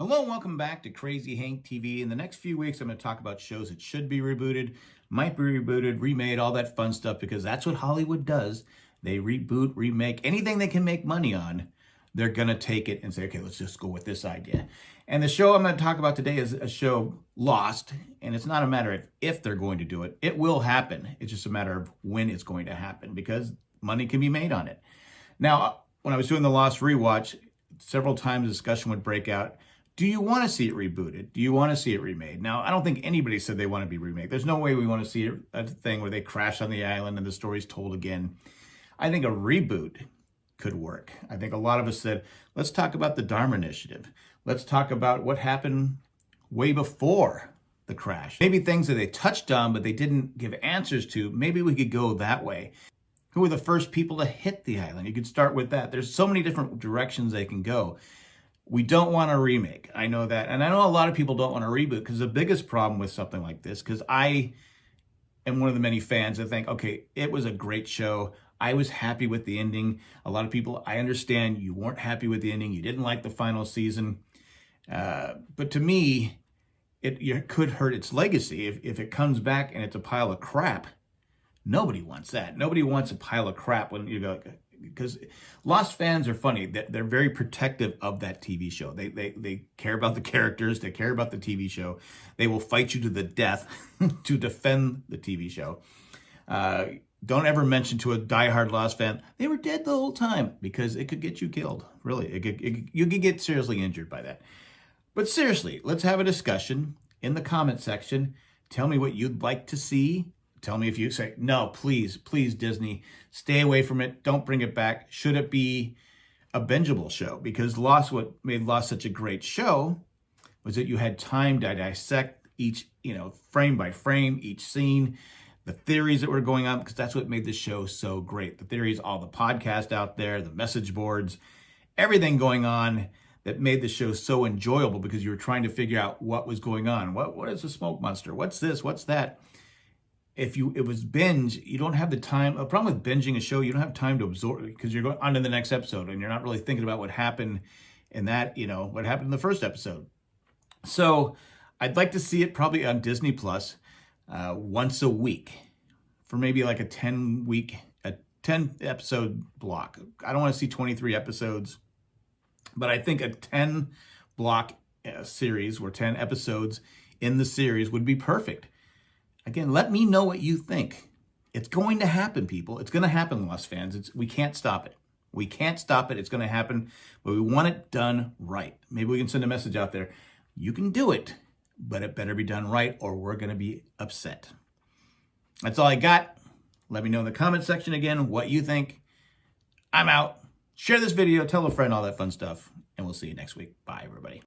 Hello and welcome back to Crazy Hank TV. In the next few weeks, I'm going to talk about shows that should be rebooted, might be rebooted, remade, all that fun stuff, because that's what Hollywood does. They reboot, remake, anything they can make money on, they're going to take it and say, okay, let's just go with this idea. And the show I'm going to talk about today is a show Lost, and it's not a matter of if they're going to do it. It will happen. It's just a matter of when it's going to happen, because money can be made on it. Now, when I was doing the Lost rewatch, several times discussion would break out, do you want to see it rebooted? Do you want to see it remade? Now, I don't think anybody said they want to be remade. There's no way we want to see a thing where they crash on the island and the story's told again. I think a reboot could work. I think a lot of us said, let's talk about the Dharma Initiative. Let's talk about what happened way before the crash. Maybe things that they touched on, but they didn't give answers to. Maybe we could go that way. Who were the first people to hit the island? You could start with that. There's so many different directions they can go. We don't want a remake. I know that. And I know a lot of people don't want a reboot because the biggest problem with something like this, because I am one of the many fans that think, okay, it was a great show. I was happy with the ending. A lot of people, I understand you weren't happy with the ending. You didn't like the final season. Uh, but to me, it, it could hurt its legacy if, if it comes back and it's a pile of crap. Nobody wants that. Nobody wants a pile of crap when you go, because Lost fans are funny. They're very protective of that TV show. They, they, they care about the characters. They care about the TV show. They will fight you to the death to defend the TV show. Uh, don't ever mention to a diehard Lost fan, they were dead the whole time because it could get you killed. Really, it could, it, you could get seriously injured by that. But seriously, let's have a discussion in the comment section. Tell me what you'd like to see Tell me if you say, no, please, please, Disney, stay away from it. Don't bring it back. Should it be a bingeable show? Because Lost, what made Lost such a great show was that you had time to dissect each, you know, frame by frame, each scene, the theories that were going on, because that's what made the show so great. The theories, all the podcast out there, the message boards, everything going on that made the show so enjoyable because you were trying to figure out what was going on. What What is a smoke monster? What's this? What's that? If you it was binge, you don't have the time. A problem with binging a show, you don't have time to absorb because you're going on to the next episode and you're not really thinking about what happened in that, you know, what happened in the first episode. So I'd like to see it probably on Disney Plus uh, once a week for maybe like a 10 week, a 10 episode block. I don't want to see 23 episodes, but I think a 10 block uh, series or 10 episodes in the series would be perfect Again, let me know what you think. It's going to happen, people. It's going to happen, Lost fans. It's, we can't stop it. We can't stop it. It's going to happen, but we want it done right. Maybe we can send a message out there. You can do it, but it better be done right or we're going to be upset. That's all I got. Let me know in the comment section again what you think. I'm out. Share this video, tell a friend, all that fun stuff, and we'll see you next week. Bye, everybody.